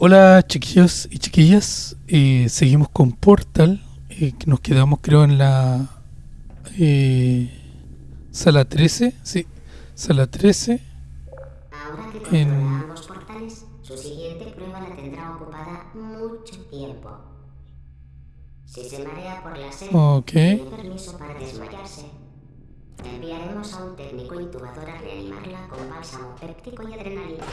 Hola chiquillos y chiquillas, eh, seguimos con Portal, eh, nos quedamos creo en la eh, sala 13, sí, sala 13. Ahora que En- ambos portales, su siguiente prueba la tendrá ocupada mucho tiempo. Si se marea por la sed, Ok, tiene permiso para desmayarse. Enviaremos a un técnico intubador a reanimarla con bálsamo péptico y adrenalina.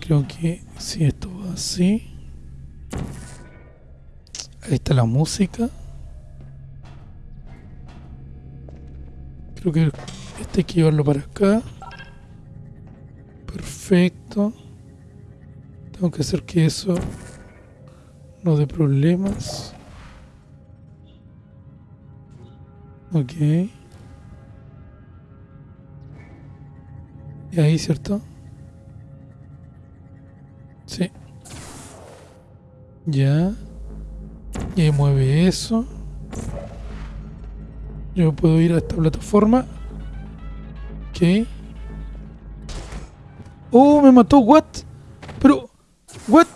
Creo que si esto va así. Ahí está la música. Creo que este hay que llevarlo para acá. Perfecto. Tengo que hacer que eso no dé problemas. Ok. Y ahí, ¿cierto? Sí. Ya. Y mueve eso. Yo puedo ir a esta plataforma. Ok. Oh, me mató. What? Pero. What?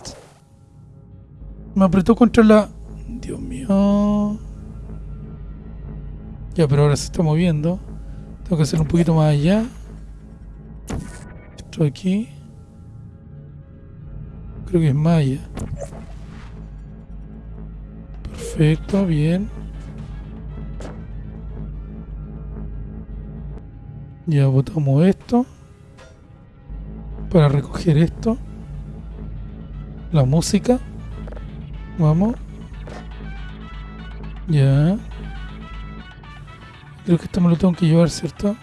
Me apretó contra la. Dios mío. Ya, pero ahora se está moviendo. Tengo que hacer un poquito más allá. Esto aquí. Creo que es Maya. Perfecto, bien. Ya botamos esto. Para recoger esto. La música. Vamos. Ya. Creo que esto me lo tengo que llevar, ¿cierto?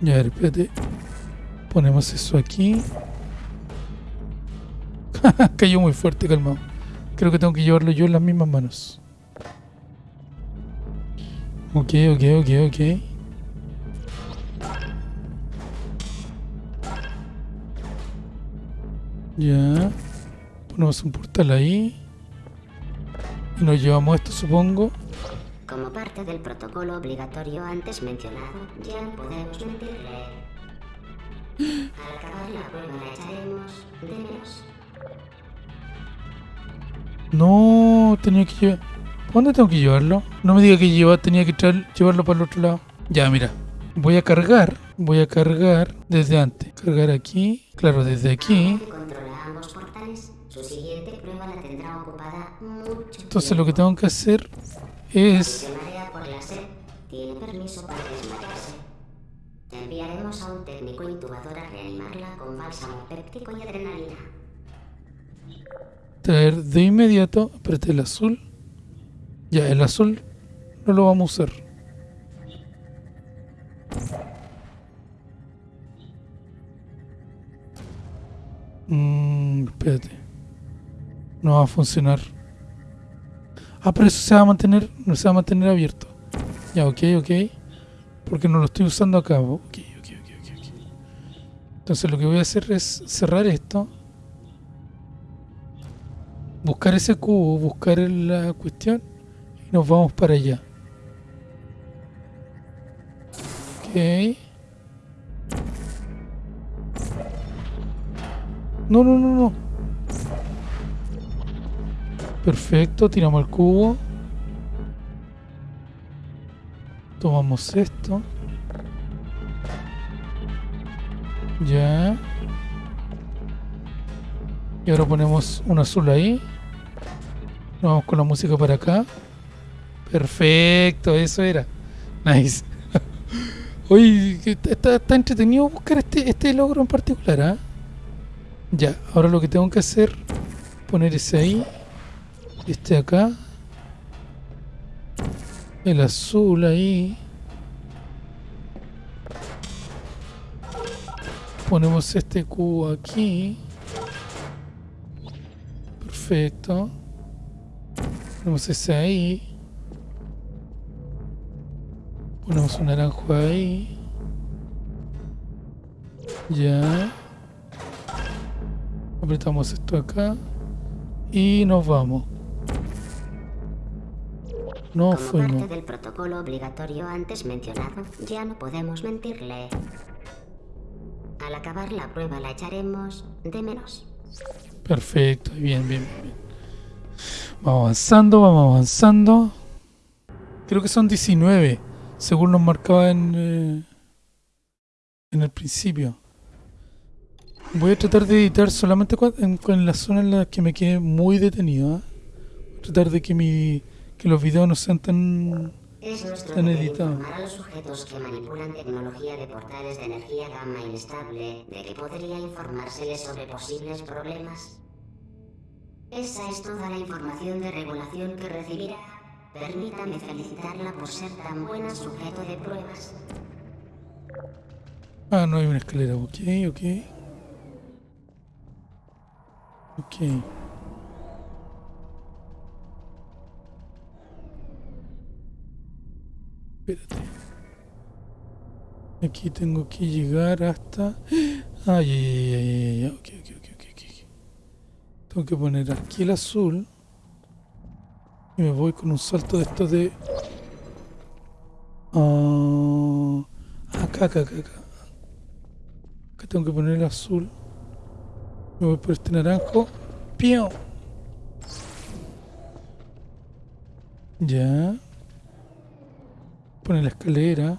Ya, espérate. Ponemos eso aquí. Cayó muy fuerte, calmado. Creo que tengo que llevarlo yo en las mismas manos. Ok, ok, ok, ok. Ya. Ponemos un portal ahí. Y nos llevamos esto, supongo. Como parte del protocolo obligatorio antes mencionado, ya podemos mentirle. Al acabar la prueba la echaremos de menos. No, tenía que llevar. ¿Para ¿Dónde tengo que llevarlo? No me diga que lleva, tenía que traer- llevarlo para el otro lado. Ya, mira. Voy a cargar. Voy a cargar desde antes. Cargar aquí. Claro, desde aquí. Entonces lo que tengo que hacer es... tiene permiso para desmayarse. Enviaremos a un técnico intubador a reanimarla con bálsamo péptico y adrenalina. De inmediato. Espérate, el azul. Ya, el azul no lo vamos a usar. Mmm, espérate. No va a funcionar. Ah, pero eso se va a mantener, no se va a mantener abierto. Ya, ok, ok. Porque no lo estoy usando acá. Ok, ok, ok, ok. Entonces lo que voy a hacer es cerrar esto buscar ese cubo, buscar la cuestión y nos vamos para allá. Ok. No, no, no, no. Perfecto, tiramos el cubo. Tomamos esto. Ya. Y ahora ponemos un azul ahí. Vamos con la música para acá. Perfecto, eso era. Nice. Está, está- está entretenido buscar este, este logro en particular, ¿ah? Ya, ahora lo que tengo que hacer, poner ese ahí, este acá, el azul ahí, ponemos este cubo aquí, perfecto, ponemos ese ahí, ponemos un naranjo ahí, ya, apretamos esto acá y nos vamos. No Como fuimos. parte del protocolo obligatorio antes mencionado, ya no podemos mentirle. Al acabar la prueba la echaremos de menos. Perfecto, bien, bien, bien. Vamos avanzando, vamos avanzando. Creo que son 19, según nos marcaba en, eh, en el principio. Voy a tratar de editar solamente en, con la zona en la que me quedé muy detenido. ¿ah? Voy a tratar de que, mi, que los videos no sean tan... Es nuestro Están deber informar a los sujetos que manipulan tecnología de portales de energía gamma inestable de que podría informárseles sobre posibles problemas. Esa es toda la información de regulación que recibirá. Permítame felicitarla por ser tan buena sujeto de pruebas. Ah, no hay una escalera. Ok, ok. Ok. Espérate. Aquí tengo que llegar hasta... Ah, ya, ya, ya, ya, ya, ya. Ok, ok, ok, ok, ok. Tengo que poner aquí el azul. Y me voy con un salto de estos de... Ah, acá, acá, acá, acá. Acá tengo que poner el azul. Me voy por este naranjo. ¡Pío! Ya. Pone la escalera.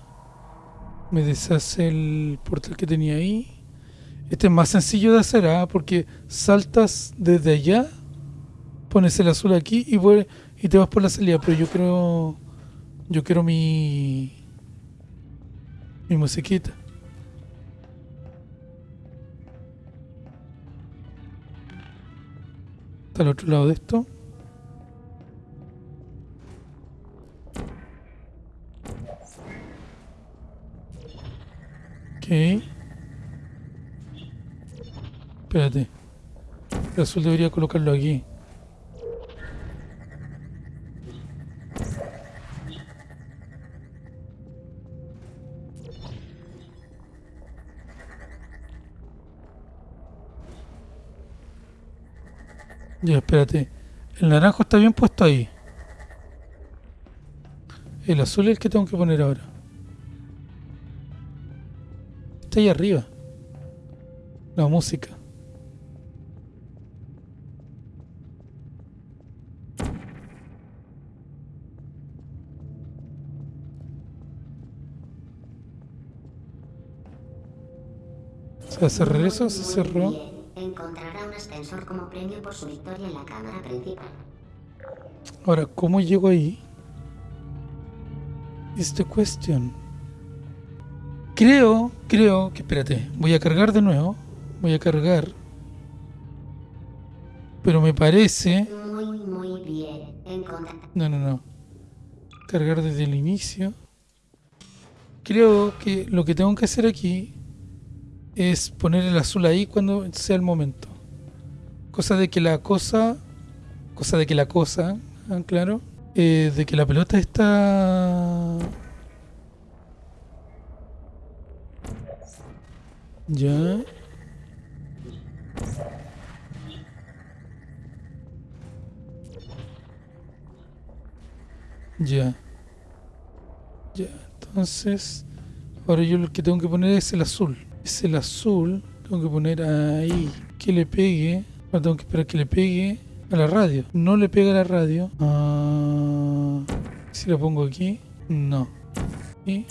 Me deshace el portal que tenía ahí. Este es más sencillo de hacer, ¿ah? Porque saltas desde allá. Pones el azul aquí y, y te vas por la salida. Pero yo quiero... Yo quiero mi... Mi musiquita. Está al otro lado de esto. Espérate. El azul debería colocarlo aquí. Ya, espérate. El naranjo está bien puesto ahí. El azul es el que tengo que poner ahora. Está ahí arriba. La música. ¿Se va a cerrar eso? ¿Se cerró? Encontrará un ascensor como premio por su victoria en la cámara principal. Ahora, ¿cómo llego ahí? Is the question. Creo, creo que, espérate, voy a cargar de nuevo. Voy a cargar. Pero me parece... Muy, muy bien. No, no, no. Cargar desde el inicio. Creo que lo que tengo que hacer aquí es poner el azul ahí cuando sea el momento. Cosa de que la cosa... Cosa de que la cosa... ah, claro. eh, de que la pelota está... Ya. Ya. Ya, entonces... Ahora yo lo que tengo que poner es el azul. Es el azul. Tengo que poner ahí. Que le pegue. Ahora tengo que esperar que le pegue a la radio. No le pega a la radio. Ah, si lo pongo aquí. No. Y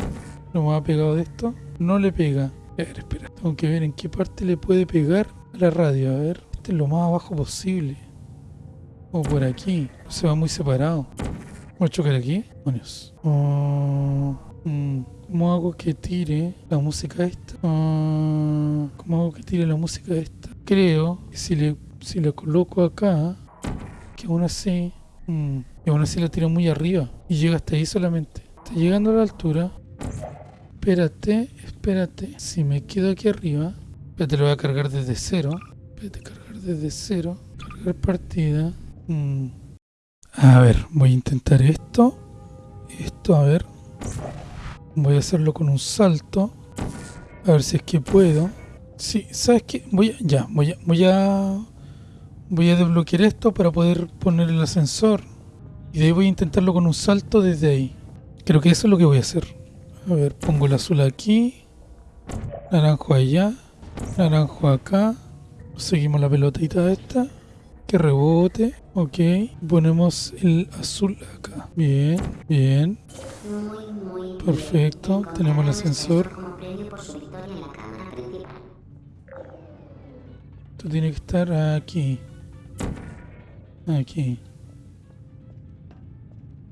lo más pegado de esto. No le pega. A ver, espera. Tengo que ver en qué parte le puede pegar a la radio. A ver. Este es lo más abajo posible. O por aquí. Se va muy separado. Voy a chocar aquí. Demonios. Mm, ¿Cómo hago que tire la música esta? Ah, ¿Cómo hago que tire la música esta? Creo que si le, si le coloco acá, que aún así, mm, y aún así la tiro muy arriba y llega hasta ahí solamente. Está llegando a la altura. Espérate, espérate. Si me quedo aquí arriba, espérate, lo voy a cargar desde cero. Espérate, cargar desde cero. Cargar partida. Mm. A ver, voy a intentar esto. Esto, a ver. Voy a hacerlo con un salto. A ver si es que puedo. Sí, ¿sabes qué? Voy a, ya, voy a, voy a, voy a desbloquear esto para poder poner el ascensor. Y de ahí voy a intentarlo con un salto desde ahí. Creo que eso es lo que voy a hacer. A ver, pongo el azul aquí. Naranjo allá. Naranjo acá. Seguimos la pelotita esta. Que rebote. Ok. Ponemos el azul acá. Bien, bien. Perfecto. Tenemos el ascensor. Esto tiene que estar aquí. Aquí.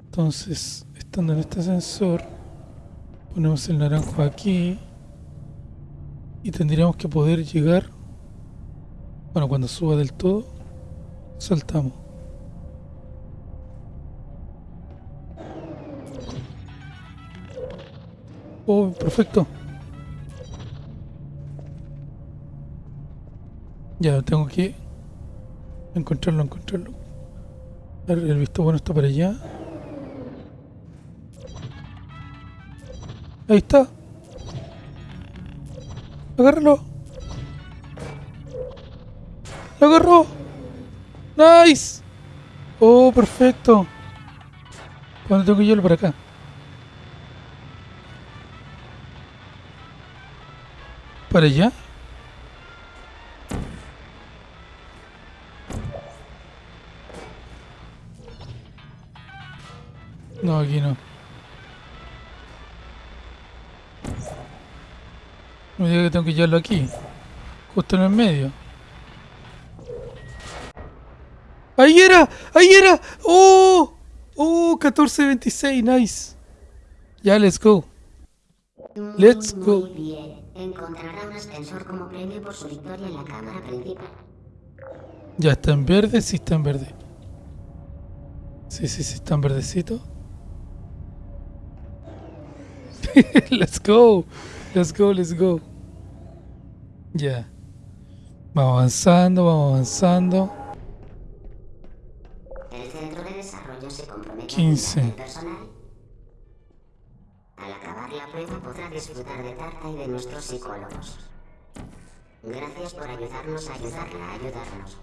Entonces, estando en este ascensor, ponemos el naranjo aquí. Y tendríamos que poder llegar. Bueno, cuando suba del todo, saltamos. Oh, perfecto. Ya, tengo que encontrarlo, encontrarlo. El visto bueno está para allá. Ahí está. Agárralo. Lo agarró. Nice. Oh, perfecto. ¿Cuándo tengo que llevarlo para acá? ¿Para allá? No, aquí no. Me diga que tengo que llevarlo aquí. Justo en el medio. ¡Ahí era! ¡Ahí era! ¡Oh! ¡Oh! 1426, nice. Ya, let's go. Let's go. Muy bien. Encontrará un ascensor como premio por su victoria en la cámara principal. Ya está en verde, sí está en verde. Sí, sí, sí está en verdecito. let's go. Let's go, let's go. Ya. Vamos avanzando, vamos avanzando. El centro de desarrollo se compromete 15. a personal. Al acabar la prueba podrá disfrutar de Tarta y de nuestros psicólogos. Gracias por ayudarnos a ayudarla a ayudarnos.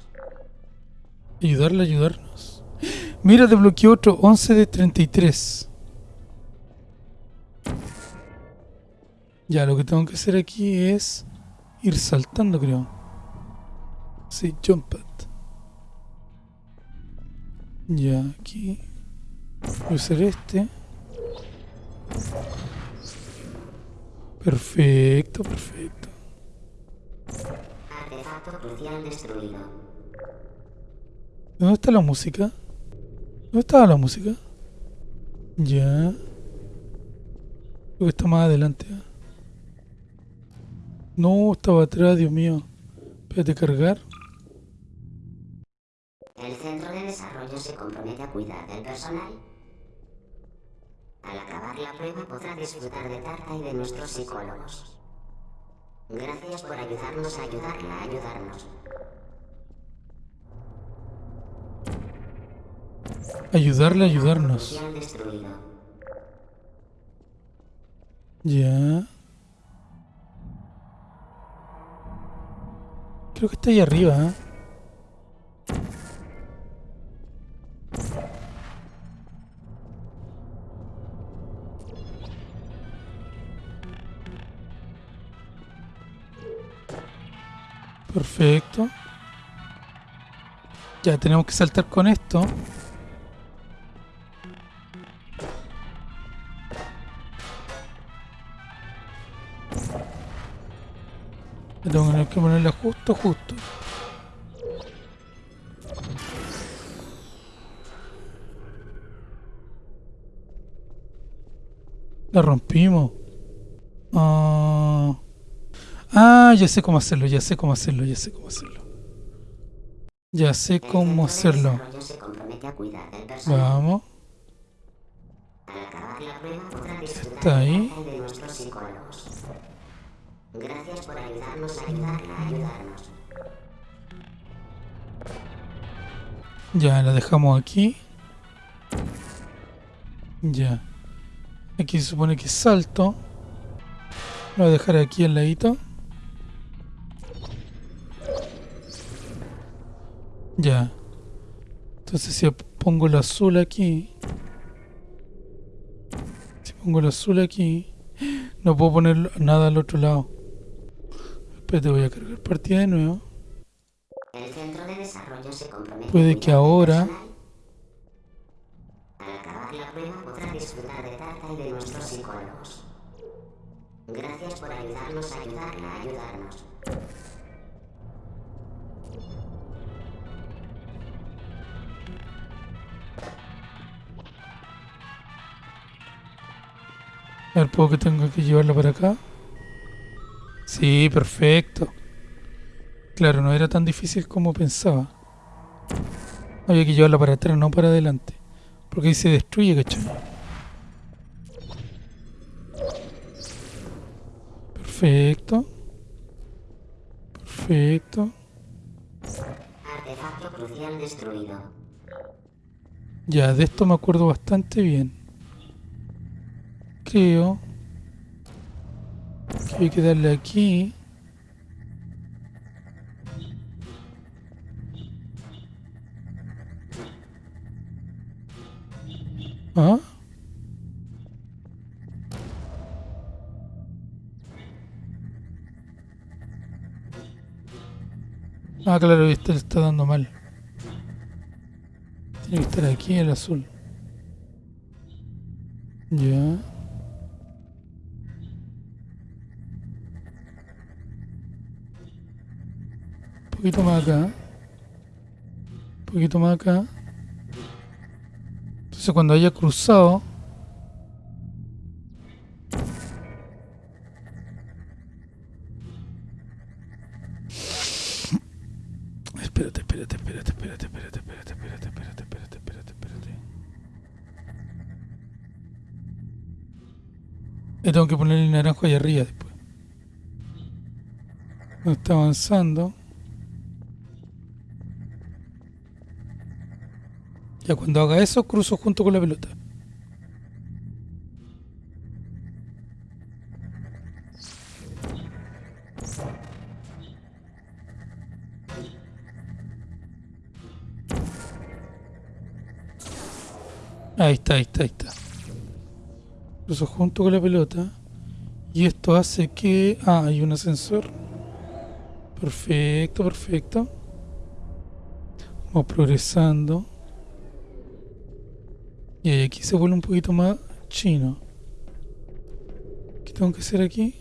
Ayudarle a ayudarnos. Mira, desbloqueó otro 11 de 33. Ya, lo que tengo que hacer aquí es ir saltando, creo. Sí, jump pad. Ya, aquí. Voy a usar este. Perfecto, perfecto. Artefacto crucial destruido. ¿Dónde está la música? ¿Dónde estaba la música? Ya. Creo que está más adelante. ¿eh? No, estaba atrás, Dios mío. Espérate, cargar. El centro de desarrollo se compromete a cuidar del personal. Al acabar la prueba podrá disfrutar de Tarta y de nuestros psicólogos. Gracias por ayudarnos a ayudarla a ayudarnos. Ayudarle a ayudarnos. Ya. Creo que está ahí arriba, ¿eh? Perfecto. Ya tenemos que saltar con esto. Tengo que ponerla justo, justo. La rompimos. Ah, ah, ya sé cómo hacerlo, ya sé cómo hacerlo, ya sé cómo hacerlo. Ya sé cómo hacerlo. Vamos. Está ahí. Gracias por ayudarnos a ayudarla a ayudarnos. Ya, la dejamos aquí. Ya. Aquí se supone que salto. Lo voy a dejar aquí al ladito. Ya. Entonces si pongo el azul aquí. Si pongo el azul aquí. No puedo poner nada al otro lado. Espérate, voy a cargar partida de nuevo. El centro de desarrollo se compromete Puede que ahora-. Al acabar la prueba podrá disfrutar de Tarta y de nuestros psicólogos. Gracias por ayudarnos a ayudarla a ayudarnos. A ver, ¿puedo que tengo que llevarla para acá? Sí, perfecto. Claro, no era tan difícil como pensaba. Había que llevarla para atrás, no para adelante. Porque ahí se destruye, ¿cachai? Perfecto. Perfecto. Artefacto crucial destruido. Ya, de esto me acuerdo bastante bien. Creo hay que darle aquí. ¿Ah? Ah, claro, este le está dando mal. Tiene que estar aquí el azul. Ya. Poquito más acá. Un poquito más acá. Entonces cuando haya cruzado... Espérate, espérate, espérate, espérate, espérate, espérate, espérate, espérate, espérate, espérate, espérate. Le tengo que poner el naranjo ahí arriba después. No está avanzando. Ya cuando haga eso, cruzo junto con la pelota. Ahí está, ahí está, ahí está. Cruzo junto con la pelota. Y esto hace que... Ah, hay un ascensor. Perfecto, perfecto. Vamos progresando. Y ahí aquí se vuelve un poquito más chino. ¿Qué tengo que hacer aquí?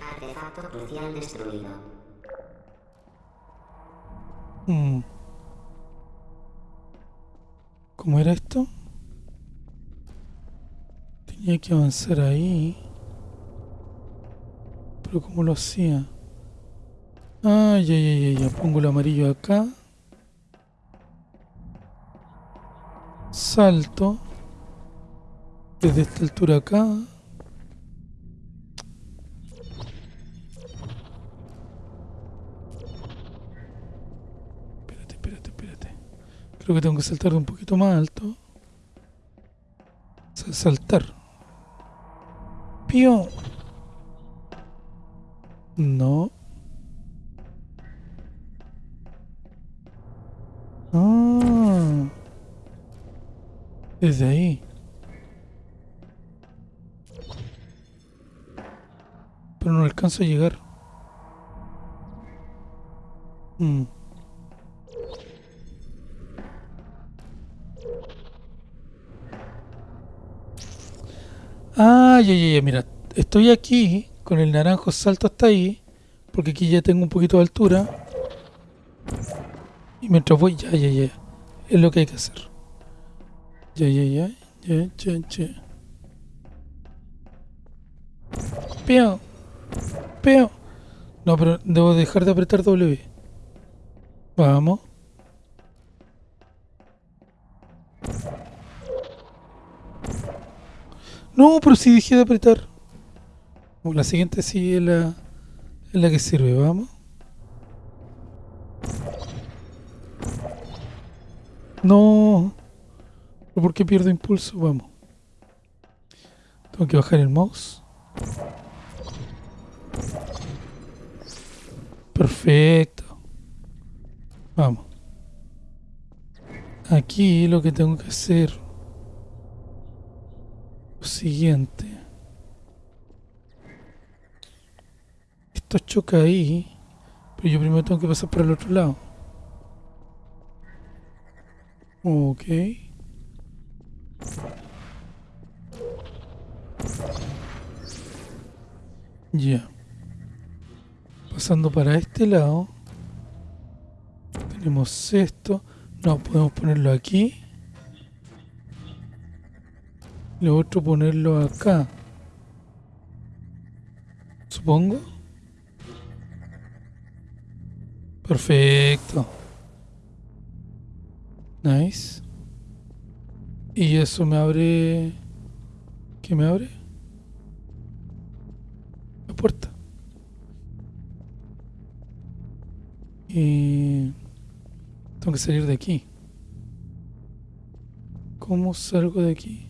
Artefacto crucial destruido. Mm. ¿Cómo era esto? Tenía que avanzar ahí. Pero ¿cómo lo hacía? Ah, ya, ya, ya, ya. Pongo el amarillo acá. Salto. Desde esta altura acá. Espérate, espérate, espérate. Creo que tengo que saltar de un poquito más alto. Sa- Saltar. Pío. No. Desde ahí. Pero no alcanzo a llegar. Mm. Ah, ya, ya, ya, mira. Estoy aquí con el naranjo, salto hasta ahí. Porque aquí ya tengo un poquito de altura. Y mientras voy, ya, ya, ya. Es lo que hay que hacer. Ya, ya, ya. Ya, ya, ya. Peo. Peo. No, pero debo dejar de apretar W. Vamos. No, pero si dejé de apretar. Uh, La siguiente sí es la, es la que sirve, vamos. No. ¿Pero ¿Por qué pierdo impulso? Vamos. Tengo que bajar el mouse. Perfecto. Vamos. aquí lo que tengo que hacer lo siguiente. Esto choca ahí, pero yo primero tengo que pasar por el otro lado. Ok. Ya. Pasando para este lado. Tenemos esto. No, podemos ponerlo aquí. Lo otro ponerlo acá. Supongo. Perfecto. Nice. Y eso me abre... ¿Qué me abre? La puerta. Y... Tengo que salir de aquí. ¿Cómo salgo de aquí?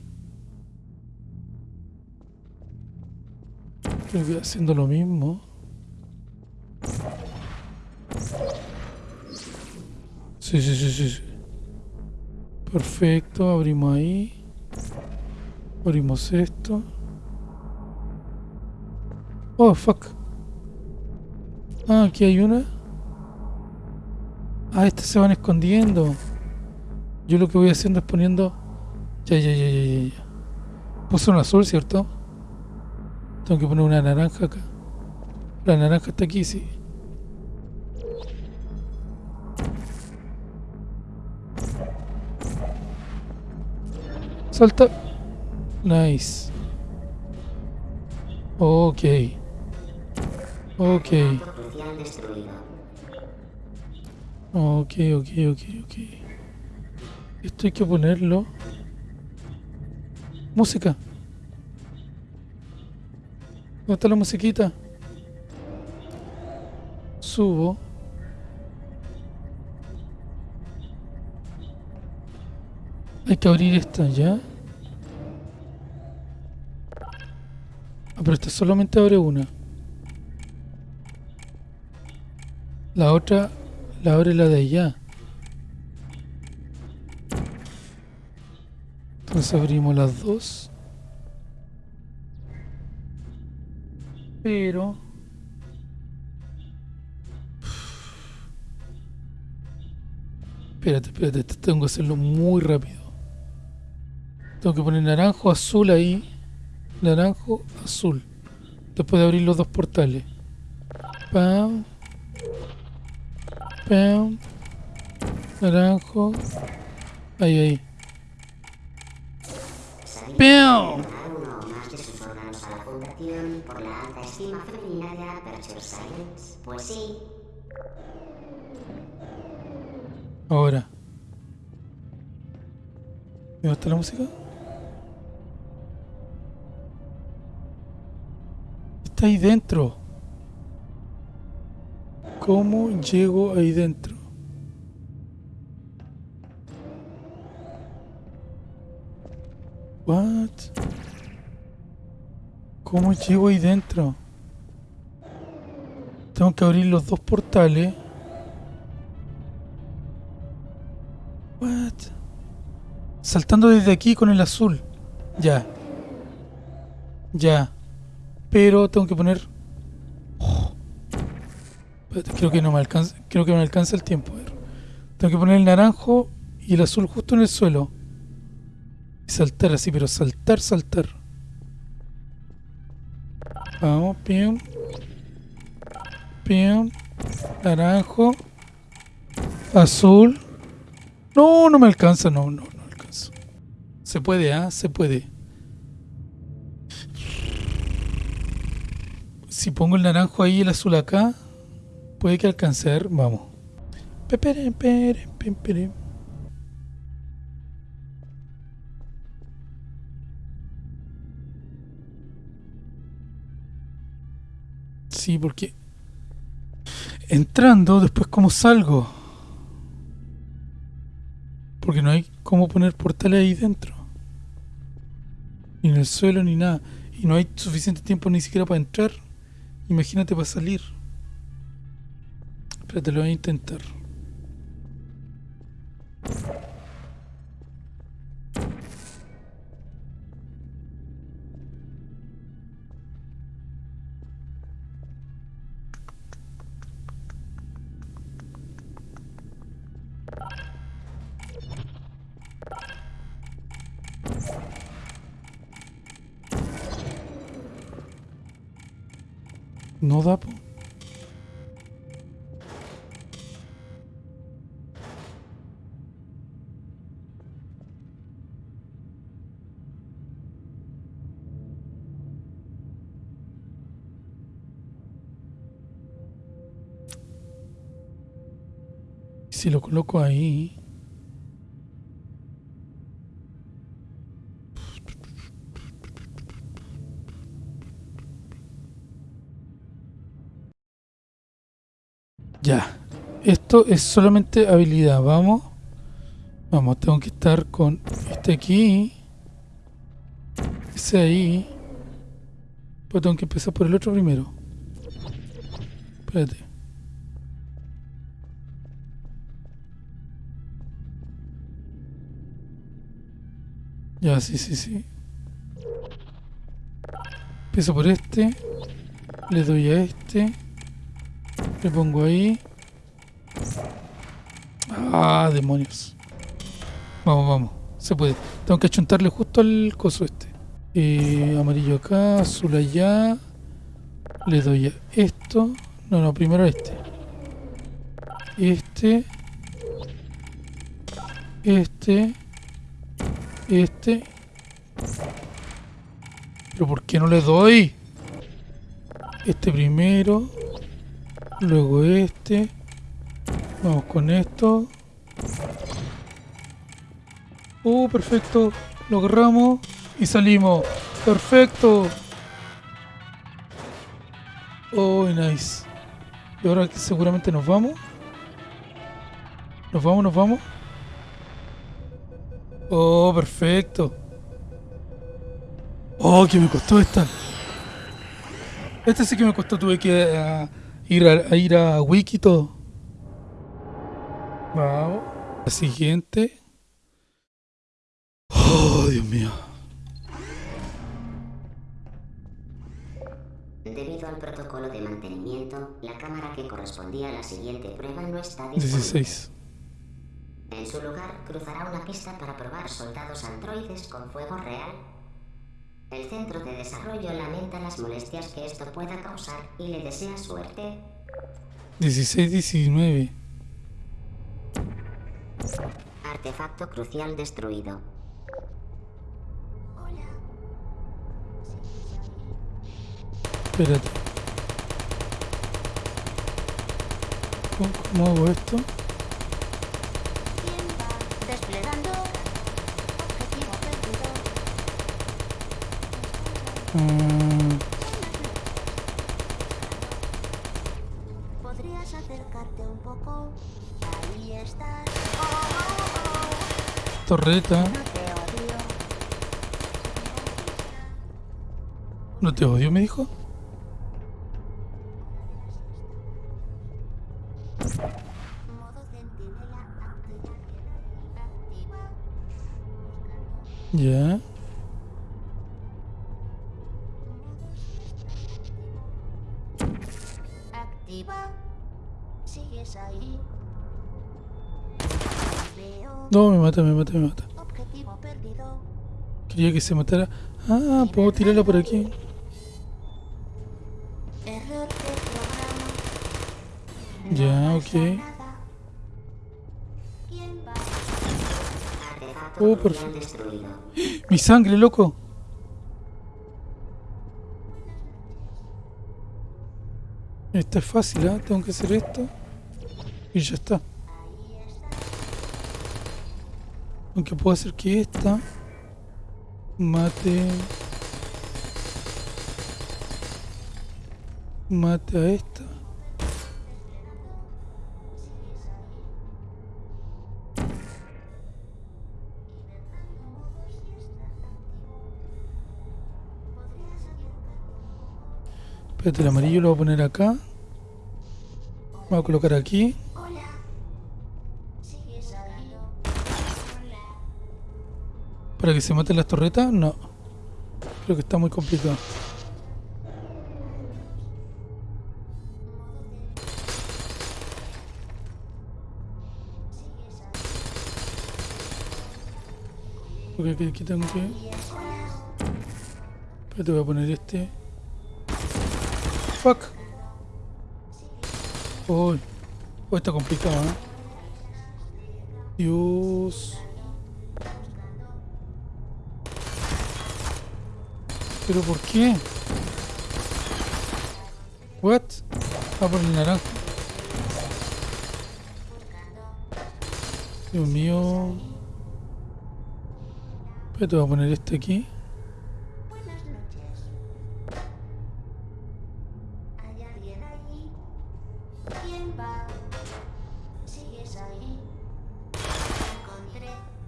Creo que haciendo lo mismo. Sí, sí, sí, sí. sí. Perfecto, abrimos ahí. Abrimos esto. Oh, fuck. Ah, aquí hay una. Ah, estas se van escondiendo. Yo lo que voy haciendo es poniendo... Ya, ya, ya, ya, ya. Puse un azul, ¿cierto? Tengo que poner una naranja acá. La naranja está aquí, sí. Salta. Nice. Ok. Ok. Ok, ok, ok, ok. Esto hay que ponerlo. Música. ¿Dónde está la musiquita? Subo. Hay que abrir esta ya. Ah, pero esta solamente abre una. La otra la abre la de allá. Entonces abrimos las dos. Pero... Espérate, espérate, tengo que hacerlo muy rápido. Tengo que poner naranjo, azul ahí. Naranjo, azul. Después de abrir los dos portales. Pam. Pam. Naranjo. Ahí, ahí. ¡Pam! Science. Pues sí, Ahora. ¿Me gusta la música? Está ahí dentro. ¿Cómo llego ahí dentro? What? ¿Cómo llego ahí dentro? Tengo que abrir los dos portales. What? Saltando desde aquí con el azul. Ya. Ya. Pero tengo que poner. Creo que no me alcanza. Creo que me alcanza el tiempo. a ver. Tengo que poner el naranjo y el azul justo en el suelo. Y saltar así, pero saltar, saltar. Vamos, pim. Pim. Naranjo. Azul. No, no me alcanza, no, no, no alcanza. Se puede, ¿ah? Se puede. Si pongo el naranjo ahí y el azul acá, puede que alcance. Vamos. Sí, porque entrando, después cómo salgo. Porque no hay cómo poner portales ahí dentro. Ni en el suelo ni nada. Y no hay suficiente tiempo ni siquiera para entrar. Imagínate para salir. Espérate, lo voy a intentar. Si lo coloco ahí. Ya. Esto es solamente habilidad. Vamos. Vamos, tengo que estar con este aquí. Ese ahí. Pues tengo que empezar por el otro primero. Espérate. Ya, sí, sí, sí. Empiezo por este. Le doy a este. Le pongo ahí. Ah, demonios. Vamos, vamos. Se puede. Tengo que achuntarle justo al coso este. Eh, amarillo acá, azul allá. Le doy a esto. No, no, primero a este. Este. Este. Este. ¿Pero por qué no le doy? Este primero. Luego este. Vamos con esto. Uh, perfecto. Lo agarramos y salimos. Perfecto. Oh, nice. Y ahora que seguramente nos vamos. Nos vamos, nos vamos. Oh, perfecto. Oh, que me costó esta. Este sí que me costó. Tuve que eh, ir, a, a ir a Wiki y todo. Vamos. La siguiente. Oh, Dios mío. Debido al protocolo de mantenimiento, la cámara que correspondía a la siguiente prueba no está disponible. 16. En su lugar, cruzará una pista para probar soldados androides con fuego real. El centro de desarrollo lamenta las molestias que esto pueda causar y le desea suerte. 16, 19. Artefacto crucial destruido. Espérate. ¿Cómo, cómo hago esto? ¿Podrías acercarte un poco? Ahí estás. torreta. No te odio. Me dijo. Ya. No, me mata, me mata, me mata. Objetivo perdido. Quería que se matara. Ah, puedo tirarla por aquí. Error de programa. Ya, No ok. Oh, perfecto. Mi sangre, loco. Esta es fácil, ¿ah? Tengo que hacer esto. Y ya está. Aunque puedo hacer que esta mate. Mate a esta. Espérate, el amarillo lo voy a poner acá. Voy a colocar aquí. Para que se maten las torretas, no. Creo que está muy complicado. Ok, aquí tengo que... Espérate, voy a poner este. Fuck. Uy, uy, está complicado, ¿eh? Dios. ¿Pero por qué? What? Ah, por el naranja. Dios mío. Espera, te voy a poner este aquí.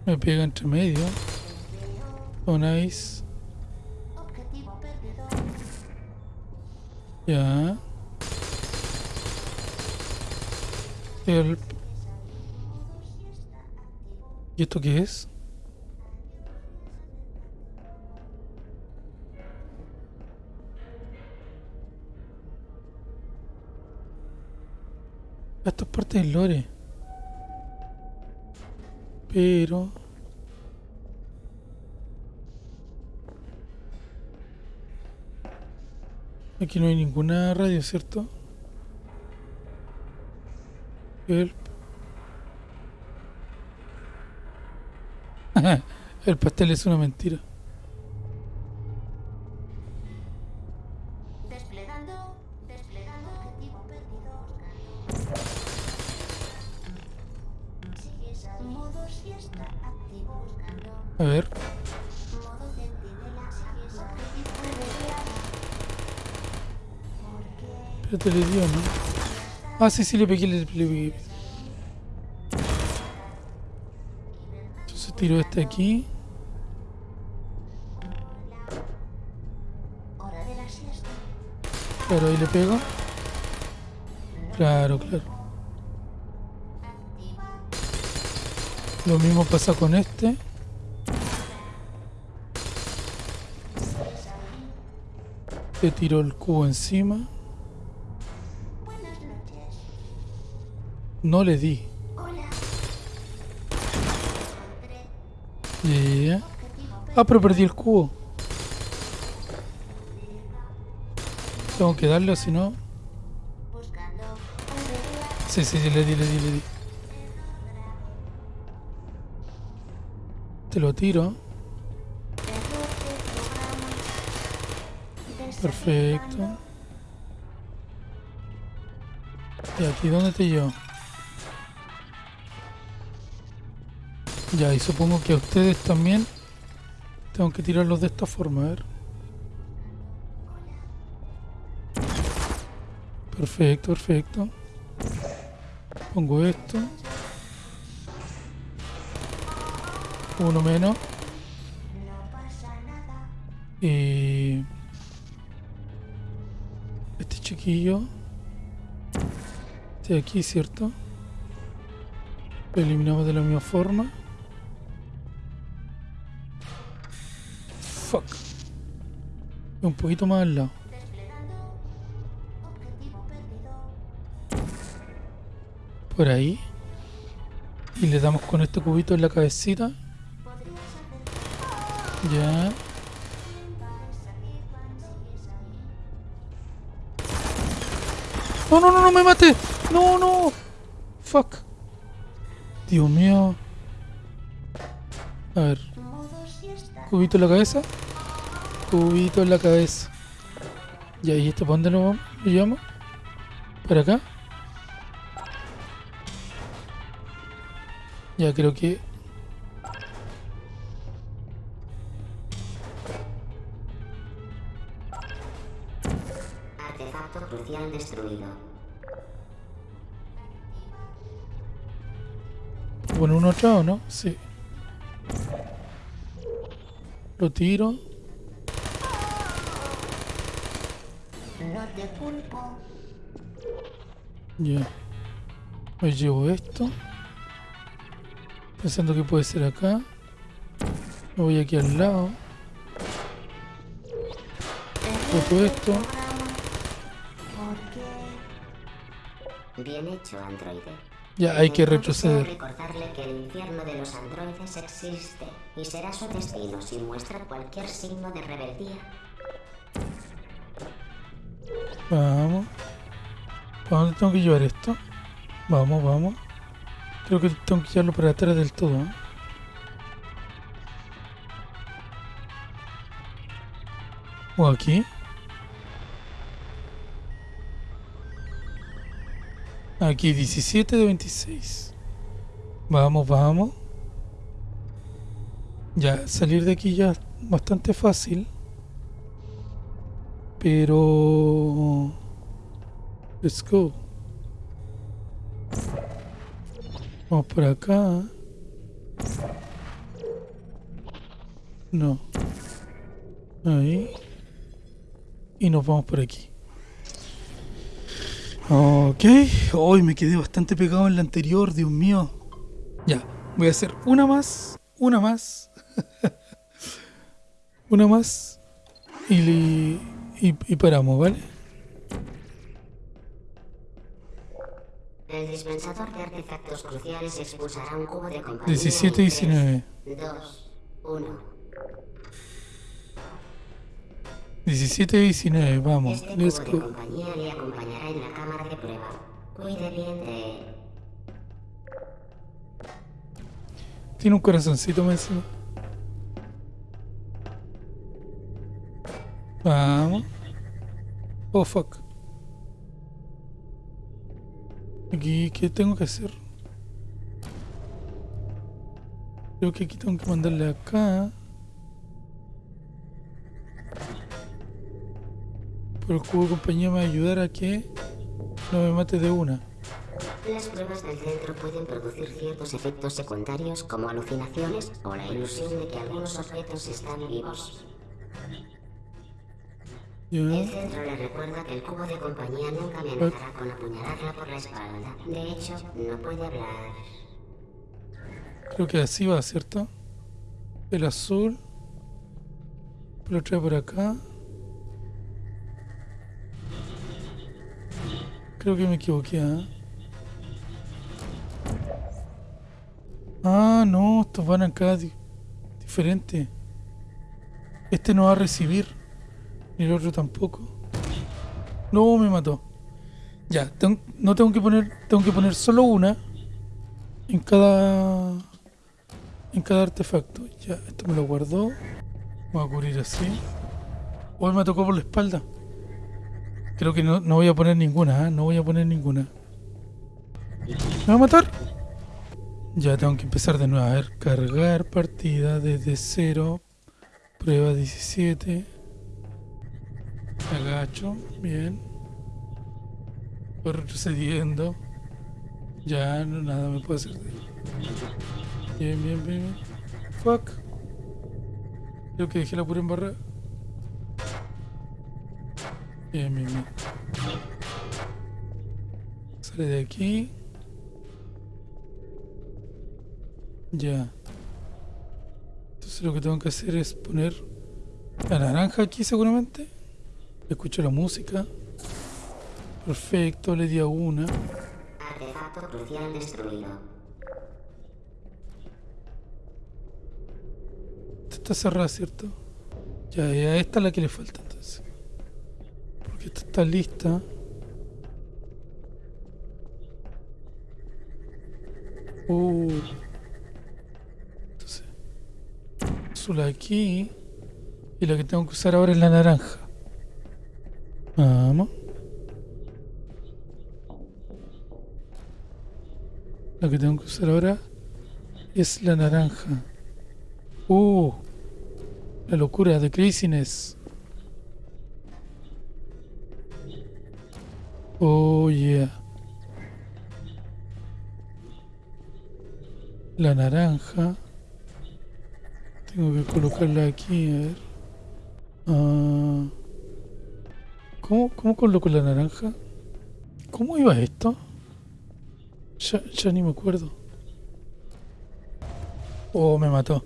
Me pega entre medio. Veo. Ya. Help. ¿Y esto qué es? Esto es parte del lore. Pero... Aquí no hay ninguna radio, ¿cierto? El pastel es una mentira. Ah, sí, sí, le pegué, le, le pegué. Entonces tiro este aquí. Claro, ahí le pego. Claro, claro. Lo mismo pasa con este. Le tiro el cubo encima. No le di. Hola. Encontré. Yeah. Ah, pero perdí el cubo. Tengo que darle o si no. Sí, sí, sí, le di, le di, le di. Te lo tiro. Perfecto. ¿Y aquí dónde te llevo? Ya, y supongo que a ustedes también tengo que tirarlos de esta forma, a ver. Perfecto, perfecto. Pongo esto. Uno menos. Y este chiquillo este de aquí, ¿cierto? Lo eliminamos de la misma forma. Un poquito más al lado. Por ahí. Y le damos con este cubito en la cabecita. Ya. No, no, no, no me mate. No, no. Fuck. Dios mío. A ver. Cubito en la cabeza. Cubito en la cabeza. Ya, ¿y este para dónde lo vamos? lo llevamos? ¿Para acá? Ya creo que... Artefacto crucial destruido. Bueno, uno atrás o no? Sí. Lo tiro. Ya. Me llevo esto. Pensando que puede ser acá. Me voy aquí al lado. Boto esto. Bien hecho, androide. Ya, hay que retroceder. recordarle que el infierno de los androides existe y será su destino si muestra cualquier signo de rebeldía. Vamos. ¿Para dónde tengo que llevar esto? Vamos, vamos. Creo que tengo que llevarlo para atrás del todo. ¿eh? O aquí. Aquí 17 de 26. Vamos, vamos. Ya, salir de aquí ya es bastante fácil. Pero... Let's go. Vamos por acá. No. Ahí. Y nos vamos por aquí. Ok. Hoy me quedé bastante pegado en la anterior, Dios mío. Ya. Voy a hacer una más. Una más. una más. Y, y, y paramos, ¿vale? El dispensador de artefactos cruciales expulsará un cubo de compañía. 17 y 19. 2, 1. 17 y 19, vamos. Este Let's cubo de go. compañía le acompañará en la cámara de prueba. Cuide bien de él. Tiene un corazoncito más. Vamos. Oh, fuck. Aquí, ¿qué tengo que hacer? Creo que aquí tengo que mandarle acá. Pero el cubo de compañía me va a ayudar a que no me mate de una. Las pruebas del centro pueden producir ciertos efectos secundarios como alucinaciones o la ilusión de que algunos objetos están vivos. Ya. El centro le recuerda que el cubo de compañía nunca amenazará con apuñalarla por la espalda. De hecho, no puede hablar. Creo que así va, ¿cierto? El azul. Lo trae por acá. Creo que me equivoqué, ¿ah? Ah, no, estos van acá di- diferente. Este no va a recibir. Ni el otro tampoco. No, me mató. Ya, no tengo que poner. Tengo que poner solo una. En cada. En cada artefacto. Ya, esto me lo guardó. Voy a cubrir así. Hoy me tocó por la espalda. Creo que no, no voy a poner ninguna, ¿ah? No voy a poner ninguna. ¿Me va a matar? Ya tengo que empezar de nuevo. A ver, cargar partida desde cero. Prueba 17. Agacho. Bien. Retrocediendo. Ya, no, nada me puede hacer de Bien, bien, bien. bien. Fuck. Creo que dejé la pura embarrada. Bien, bien, bien. Sale de aquí. Ya. Entonces lo que tengo que hacer es poner la naranja aquí seguramente. Escucho la música. Perfecto, le di a una. Artefacto crucial destruido. Esta está cerrada, ¿cierto? Ya, ya esta es la que le falta entonces. Porque esta está lista. Uh. Entonces. Azul aquí. Y la que tengo que usar ahora es la naranja. Vamos. La que tengo que usar ahora es la naranja. Uh, la locura de craziness. Oh yeah. La naranja. Tengo que colocarla aquí, a ver. Ah, ¿Cómo, ¿Cómo coloco la naranja? ¿Cómo iba esto? Ya, ya ni me acuerdo. Oh, me mató.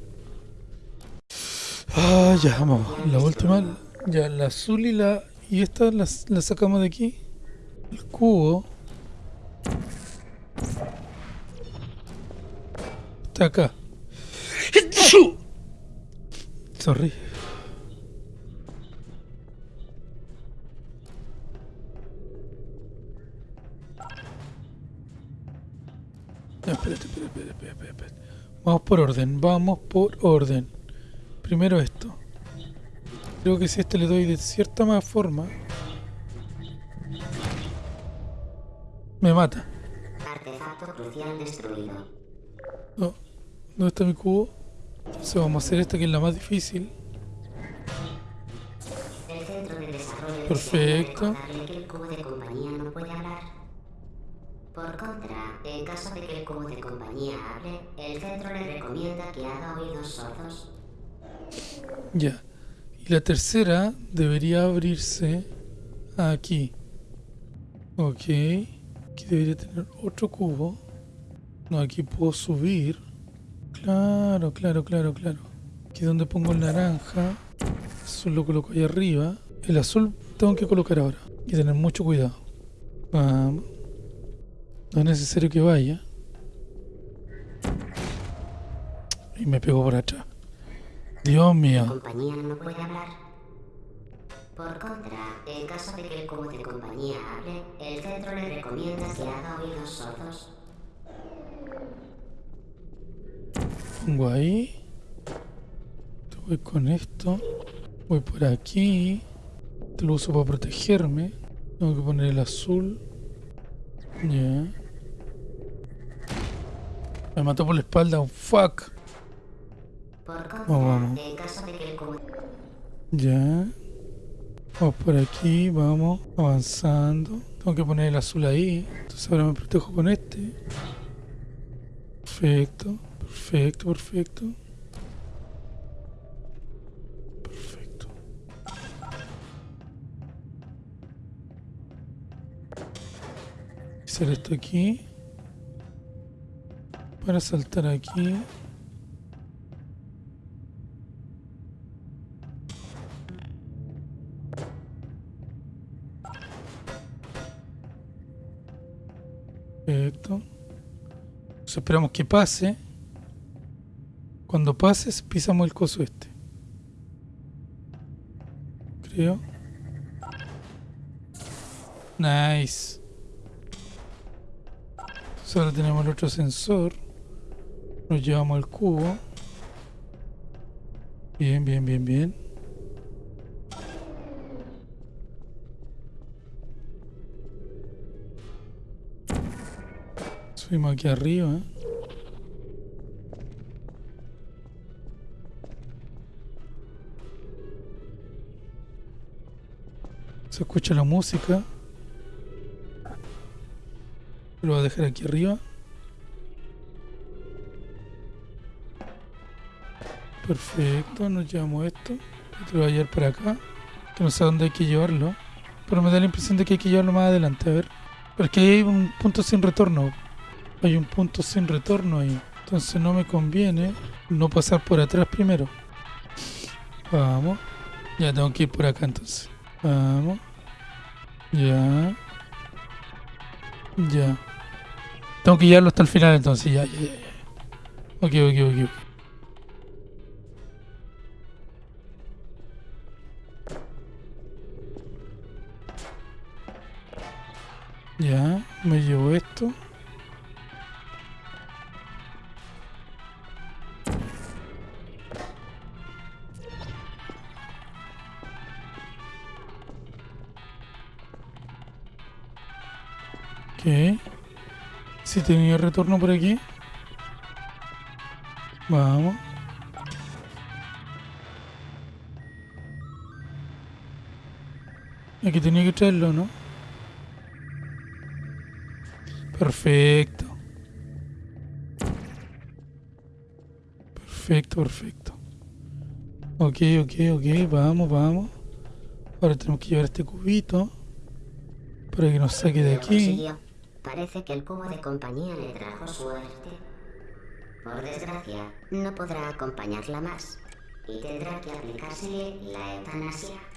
Ah, ya, vamos. La última, ya, la azul y la. Y esta la, la sacamos de aquí. El cubo. Está acá. Sorry. Vamos por orden, vamos por orden. Primero esto. Creo que si este le doy de cierta más forma, me mata. Artefacto crucial destruido. No, ¿Dónde está mi cubo? Entonces vamos a hacer esta que es la más difícil. El centro de desarrollo Perfecto. que el cubo de compañía no. Por contra, en caso de que el cubo de compañía hable, el centro le recomienda que haga oídos sordos. Ya. Y la tercera debería abrirse aquí. Ok. Aquí debería tener otro cubo. No, aquí puedo subir. Claro, claro, claro, claro. Aquí donde pongo el naranja. Azul lo coloco ahí arriba. El azul tengo que colocar ahora. Y tener mucho cuidado. Vamos. No es necesario que vaya. Y me pegó por atrás. Dios mío. compañía no puede hablar. Por contra, en caso de que el cubo de compañía hable, el centro le recomienda que haga oídos sordos. Pongo ahí. Te voy con esto. Voy por aquí. Te lo uso para protegerme. Tengo que poner el azul. Ya. Me mató por la espalda. un Fuck. Por contra, Vamos, vamos. en caso de que el Ya. Vamos por aquí. Vamos. Avanzando. Tengo que poner el azul ahí. Entonces ahora me protejo con este. Perfecto. Perfecto, perfecto. Perfecto. Hacer esto aquí. Para saltar aquí. Perfecto. Esperamos que pase. Cuando pases, pisamos el coso este. Creo. Nice. Entonces ahora tenemos el otro sensor. Nos llevamos el cubo. Bien, bien, bien, bien. Subimos aquí arriba. Se escucha la música. Lo voy a dejar aquí arriba. Perfecto, nos llevamos esto. Esto lo voy a llevar para acá. Que no sé dónde hay que llevarlo. Pero me da la impresión de que hay que llevarlo más adelante. A ver. Pero es que hay un punto sin retorno. Hay un punto sin retorno ahí. Entonces no me conviene no pasar por atrás primero. Vamos. Ya tengo que ir por acá entonces. Vamos. Ya. Ya. Tengo que llevarlo hasta el final entonces. Ya, ya, ya. Ok, ok, ok. ok. Me llevo esto. Ok. Si tenía retorno por aquí. Vamos. Aquí tenía que traerlo, ¿no? Perfecto. Perfecto, perfecto. Ok, ok, ok, vamos, vamos. Ahora tenemos que llevar este cubito para que nos saque de aquí. Parece que el cubo de compañía le trajo suerte. Por desgracia, no podrá acompañarla más y tendrá que aplicársele la eutanasia.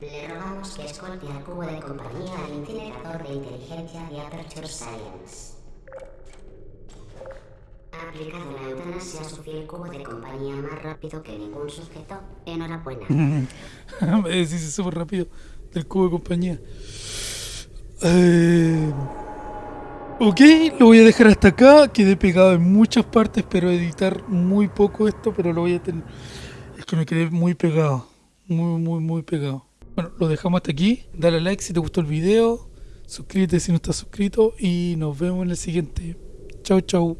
Le rogamos que escolte al cubo de compañía al incinerador de inteligencia de Aperture Science. Ha aplicado la eutanasia a su fiel cubo de compañía más rápido que ningún sujeto. Enhorabuena. Me decís súper rápido del cubo de compañía. Eh, Ok, lo voy a dejar hasta acá. Quedé pegado en muchas partes, pero editar muy poco esto, pero lo voy a tener. Es que me quedé muy pegado. Muy, muy, muy pegado. Bueno, lo dejamos hasta aquí. Dale like si te gustó el video. Suscríbete si no estás suscrito. Y nos vemos en el siguiente. Chau, chau.